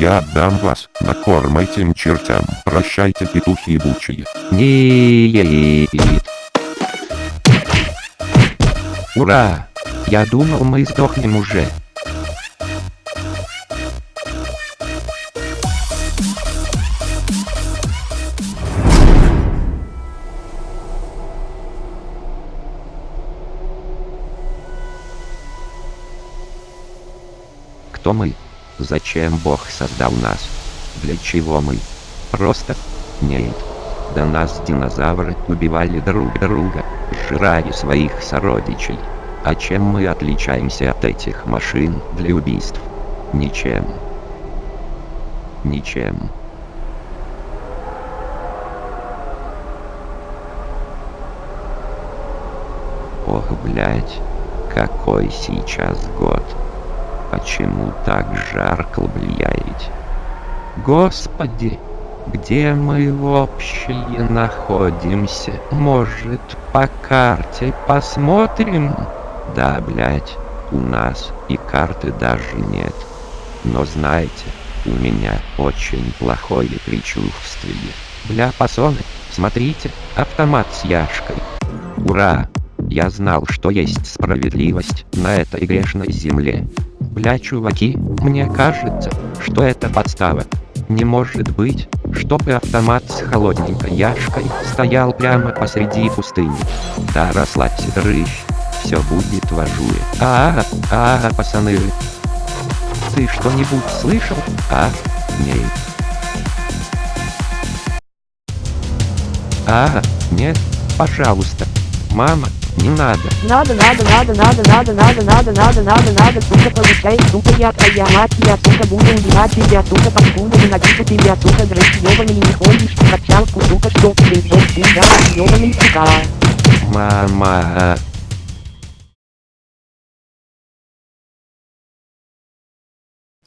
Я отдам вас на корм этим чертям. Прощайте, петухи ебучие. Нет. Ура! Я думал мы сдохнем уже. Кто мы? Зачем Бог создал нас? Для чего мы? Просто? Нет. До нас динозавры убивали друг друга, жрали своих сородичей. А чем мы отличаемся от этих машин для убийств? Ничем. Ничем. Ох, блять, какой сейчас год. Почему так жарко, блядь? Господи, где мы вообще находимся? Может, по карте посмотрим? Да, блядь, у нас и карты даже нет. Но знаете, у меня очень плохое предчувствие. Бля, пасоны, смотрите, автомат с яшкой. Ура! Я знал, что есть справедливость на этой грешной земле. Бля, чуваки, мне кажется, что это подстава. Не может быть, чтобы автомат с холодненькой яшкой стоял прямо посреди пустыни. Да расслабься, дрыщ. Все будет в ажуре. -а, а, -а пацаны. Ты что-нибудь слышал? А? Нет. А, нет, пожалуйста. Мама, не надо. Надо, надо, надо, надо, надо, надо, надо, надо, надо, надо, сука, получай, сука, я твоя мать, я, сука, буду убивать тебя, сука, паскуда, ненавижу тебя, сука, дрыщ, ёбаный, не ходишь в качалку, сука, что ты, блядь, тебя, ёбаный, сука. Мама.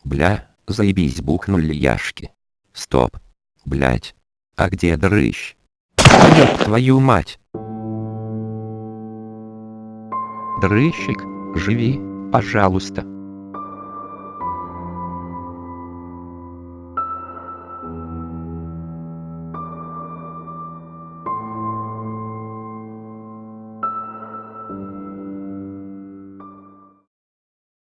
Бля, заебись, бухнули яшки. Стоп. Блять. А где дрыщ? Ёб твою мать. Дрыщик, живи, пожалуйста.